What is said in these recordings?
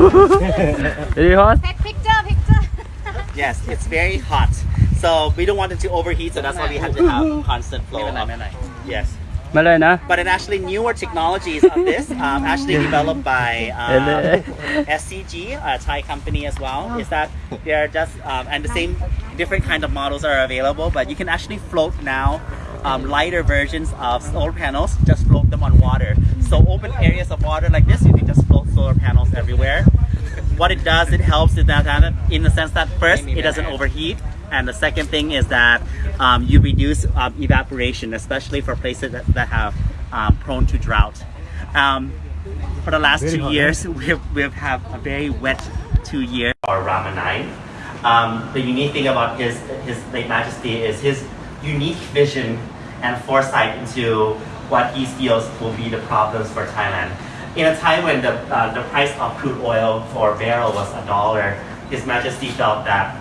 Is hot? Yes, it's very hot. So we don't want it to overheat, so that's why we have to have constant flow. Of, yes. Malena. But it actually newer technologies of this, um, actually developed by um, SCG, a Thai company as well, is that they're just, um, and the same different kind of models are available, but you can actually float now um, lighter versions of solar panels, just float them on water. So open areas of water like this, you can just float solar panels everywhere. What it does, it helps in that in the sense that first, it doesn't overheat, and the second thing is that um, you reduce um, evaporation, especially for places that, that have um, prone to drought. Um, for the last two years, we've, we've have a very wet two years. Or Ramanine. Um, the unique thing about his, his late majesty is his unique vision and foresight into what he feels will be the problems for Thailand. In a time when the, uh, the price of crude oil for barrel was a dollar, His Majesty felt that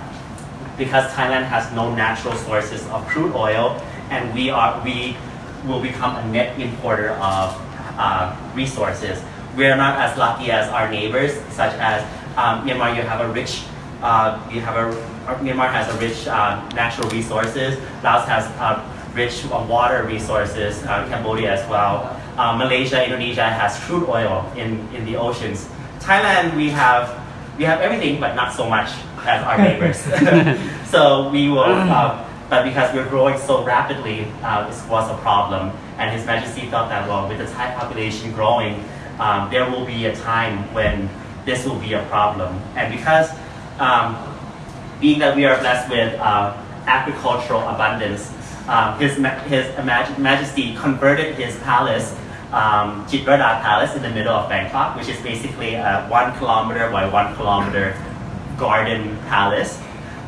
because Thailand has no natural sources of crude oil, and we are we will become a net importer of uh, resources. We are not as lucky as our neighbors, such as um, Myanmar. You have a rich, uh, you have a Myanmar has a rich uh, natural resources. Laos has uh, rich uh, water resources. Uh, Cambodia as well. Uh, Malaysia, Indonesia has crude oil in in the oceans. Thailand, we have we have everything, but not so much as our neighbors. so we will, uh, but because we're growing so rapidly, uh, this was a problem. And His Majesty felt that, well, with the Thai population growing, um, there will be a time when this will be a problem. And because, um, being that we are blessed with uh, agricultural abundance, um, His, His Maj- Majesty converted his palace um, Palace in the middle of Bangkok, which is basically a one kilometer by one kilometer garden palace,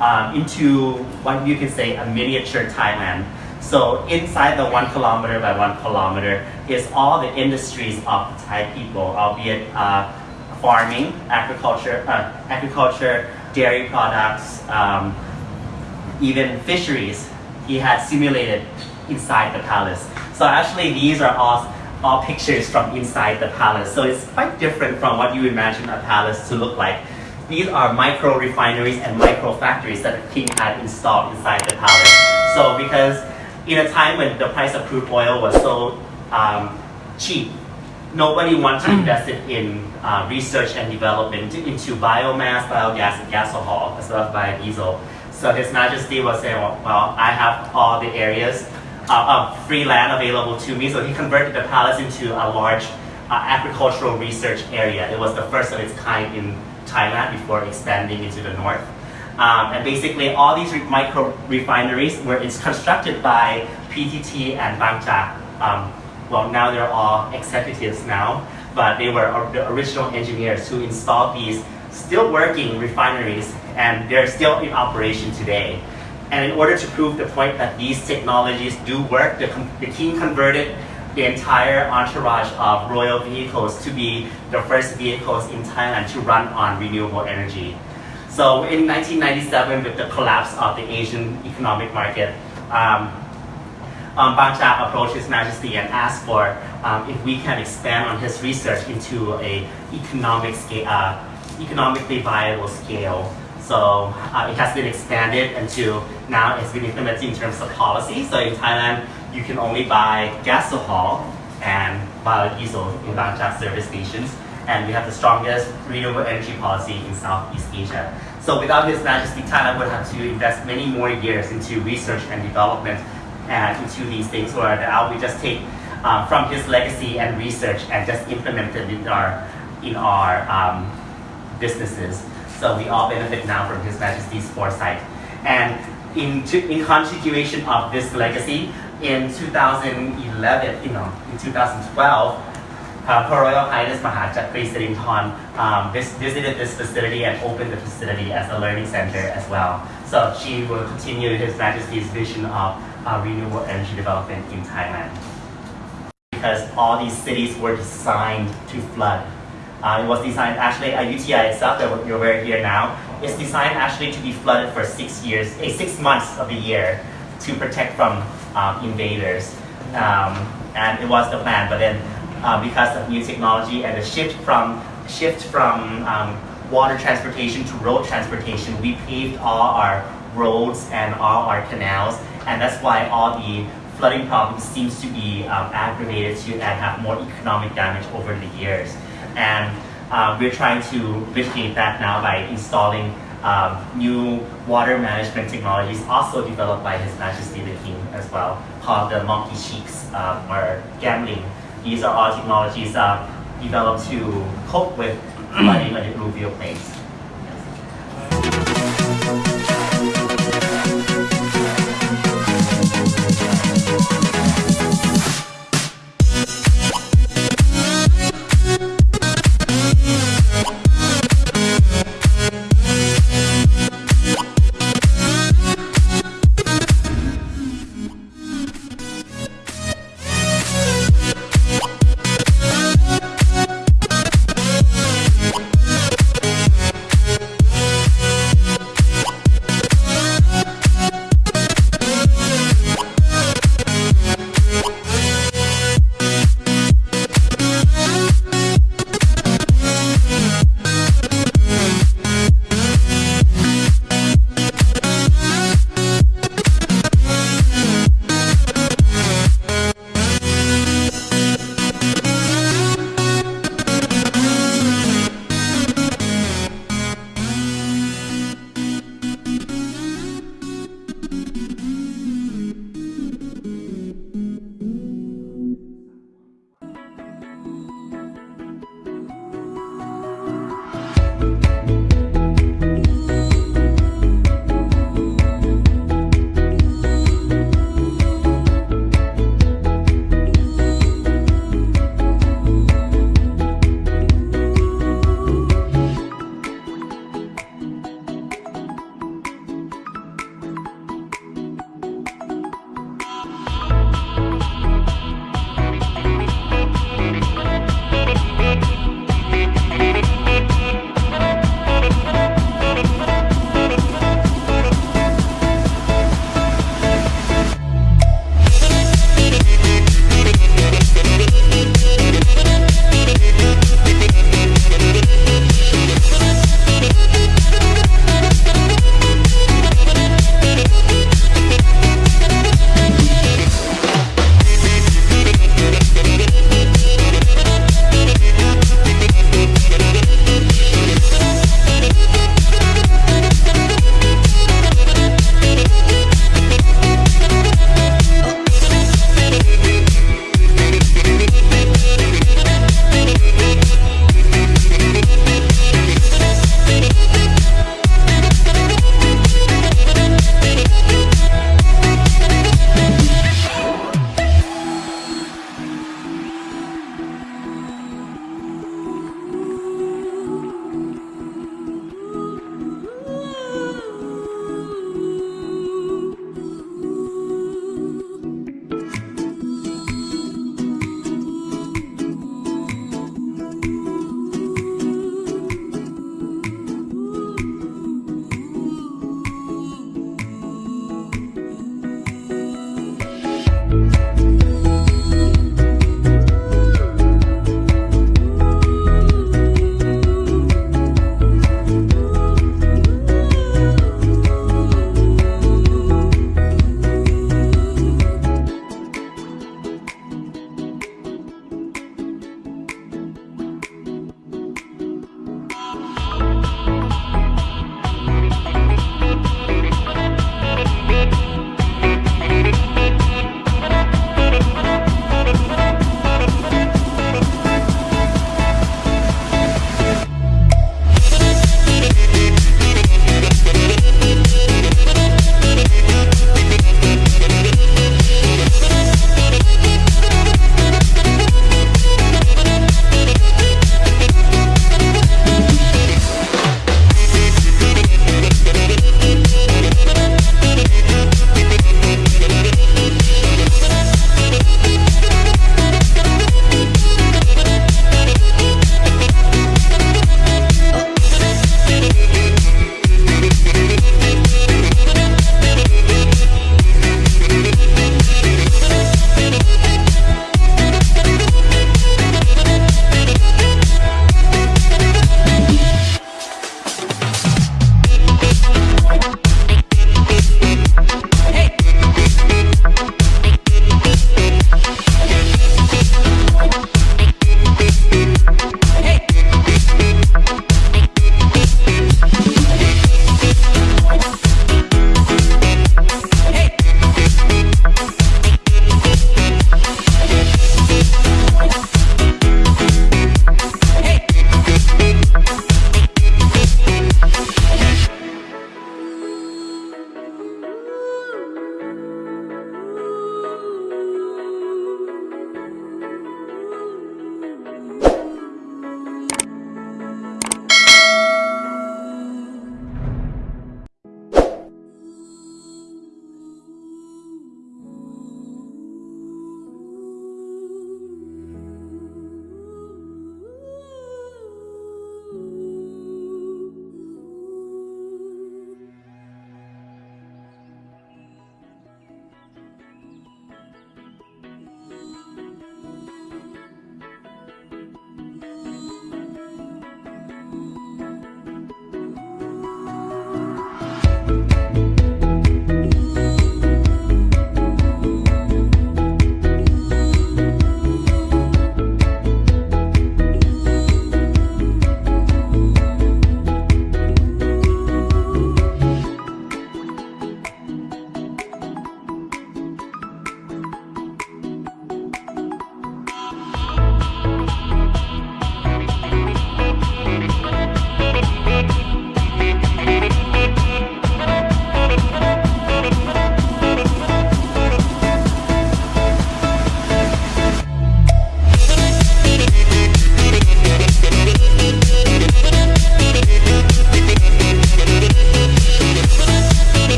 um, into what you can say a miniature Thailand. So inside the one kilometer by one kilometer is all the industries of Thai people, albeit uh, farming, agriculture, uh, agriculture, dairy products, um, even fisheries. He had simulated inside the palace. So actually, these are all all pictures from inside the palace. So it's quite different from what you imagine a palace to look like. These are micro refineries and micro factories that the king had installed inside the palace. So because in a time when the price of crude oil was so um, cheap, nobody wanted to invest it in uh, research and development into biomass, biogas, and gasohol, as well as biodiesel. So His Majesty was saying, well, well I have all the areas uh, of free land available to me. So he converted the palace into a large uh, agricultural research area. It was the first of its kind in Thailand before expanding into the north. Um, and basically all these re- micro refineries were it's constructed by PTT and Bangchak. Um, well, now they're all executives now, but they were the original engineers who installed these still working refineries and they're still in operation today. And in order to prove the point that these technologies do work, the, the king converted the entire entourage of royal vehicles to be the first vehicles in Thailand to run on renewable energy. So in 1997, with the collapse of the Asian economic market, um, um, Bangchak approached His Majesty and asked for um, if we can expand on his research into a economic uh, economically viable scale. So uh, it has been expanded into now it's been implemented in terms of policy. So in Thailand, you can only buy gasohol and biodiesel in Bangchak service stations. And we have the strongest renewable energy policy in Southeast Asia. So without His Majesty, Thailand would have to invest many more years into research and development and into these things where now we just take um, from his legacy and research and just implement it in our in our um, businesses. So we all benefit now from His Majesty's foresight. And in, in continuation of this legacy, in 2011, you know, in 2012, uh, Her Royal Highness Mahachakri Sirindhorn um, vis- visited this facility and opened the facility as a learning center as well. So she will continue His Majesty's vision of uh, renewable energy development in Thailand. Because all these cities were designed to flood. Uh, it was designed actually, Ayutthaya itself that we're we're here now, is designed actually to be flooded for six years, eh, six months of the year to protect from um, invaders. Um, and it was the plan, but then uh, because of new technology and the shift from shift from um, water transportation to road transportation, we paved all our roads and all our canals, and that's why all the flooding problems seems to be um, aggravated to and have more economic damage over the years. And um, we're trying to mitigate that now by installing um, new water management technologies also developed by His Majesty the King as well, called the monkey cheeks um, or Kaem Ling. These are all technologies uh, developed to cope with flooding on the alluvial plains.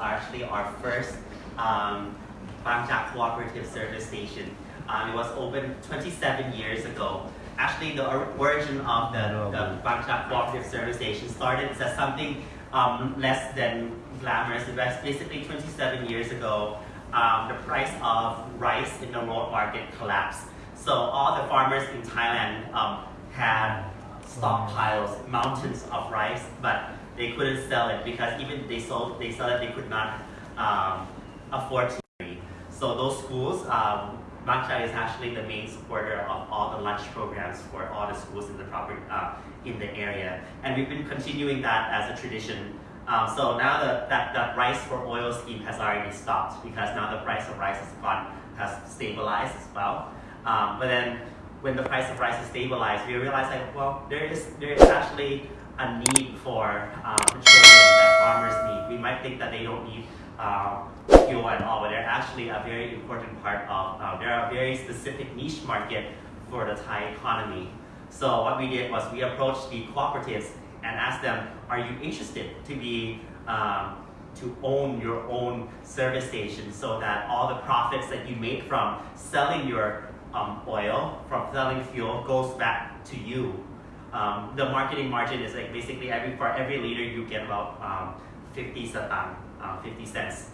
Actually our first um, Bangchak Cooperative Service Station. Um, it was opened 27 years ago. Actually, the origin of the, the Bangchak Cooperative Service Station started as something um, less than glamorous. It was basically 27 years ago. Um, the price of rice in the world market collapsed. So all the farmers in Thailand um, had stockpiles, mountains of rice, but they couldn't sell it because even they sold, they saw that they could not um, afford to. So those schools, um, is actually the main supporter of all the lunch programs for all the schools in the property uh, in the area, and we've been continuing that as a tradition. Um, so now the, that that rice for oil scheme has already stopped because now the price of rice has gone has stabilized as well. Um, but then when the price of rice is stabilized, we realize like well there is there is actually a need for um, petroleum that farmers need. We might think that they don't need uh, fuel at all, but they're actually a very important part of, uh, they're a very specific niche market for the Thai economy. So what we did was we approached the cooperatives and asked them, are you interested to be, um, to own your own service station so that all the profits that you make from selling your um, oil, from selling fuel goes back to you. Um, the marketing margin is like basically every for every liter you get about um, 50 satang, uh, 50 cents.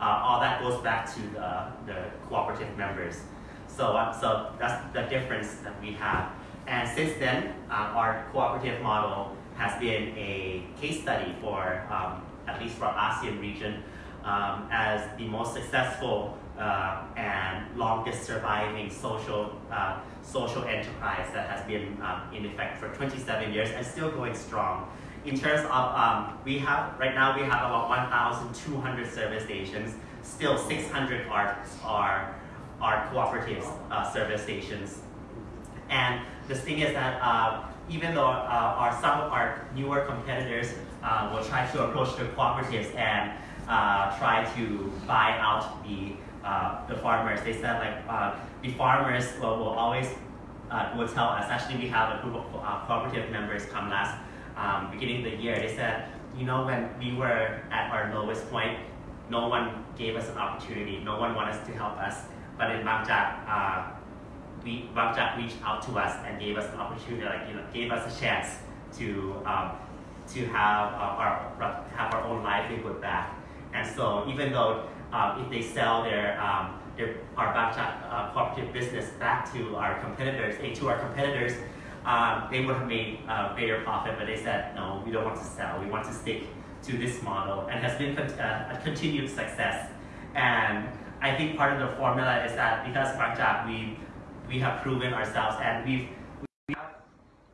Uh, all that goes back to the, the cooperative members. So, uh, so that's the difference that we have. And since then, uh, our cooperative model has been a case study for, um, at least for ASEAN region, um, as the most successful uh, and longest surviving social uh, social enterprise that has been um, in effect for 27 years and still going strong in terms of, um, we have, right now we have about 1,200 service stations. Still 600 are, are, are cooperative uh, service stations. And the thing is that uh, even though uh, our, some of our newer competitors uh, will try to approach the cooperatives and try to buy out the, uh, the farmers, they said like the farmers will, will always will tell us, actually we have a group of cooperative members come last um, beginning of the year, they said, you know, when we were at our lowest point, no one gave us an opportunity, no one wanted to help us. But in Bangchak, uh, we, Bangchak reached out to us and gave us an opportunity, like, you know, gave us a chance to, um, to have, uh, our, have our own livelihood back. And so even though um, if they sell their, um, their our Bangchak uh, cooperative business back to our competitors, to our competitors, um, they would have made a bigger profit, but they said, no, we don't want to sell. We want to stick to this model and has been uh, a continued success. And I think part of the formula is that because Bangchak, we, we have proven ourselves and we've, we have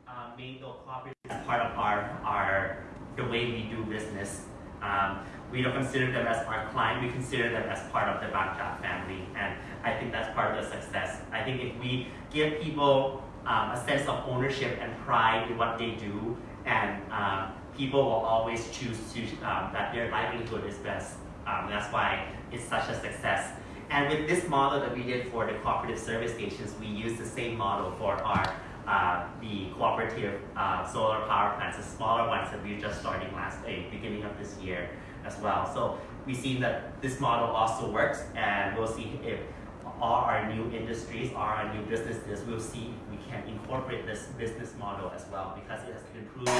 uh, made the cooperatives part of our, our, the way we do business. Um, we don't consider them as our client, we consider them as part of the Bangchak family. And I think that's part of the success. I think if we give people um, a sense of ownership and pride in what they do, and um, people will always choose to, um, that their livelihood is best. Um, that's why it's such a success. And with this model that we did for the cooperative service stations, we use the same model for our uh, the cooperative uh, solar power plants, the smaller ones that we're just starting last uh, beginning of this year as well. So we've seen that this model also works, and we'll see if all our new industries, all our new businesses, we'll see if we can incorporate this business model as well because it has been proven.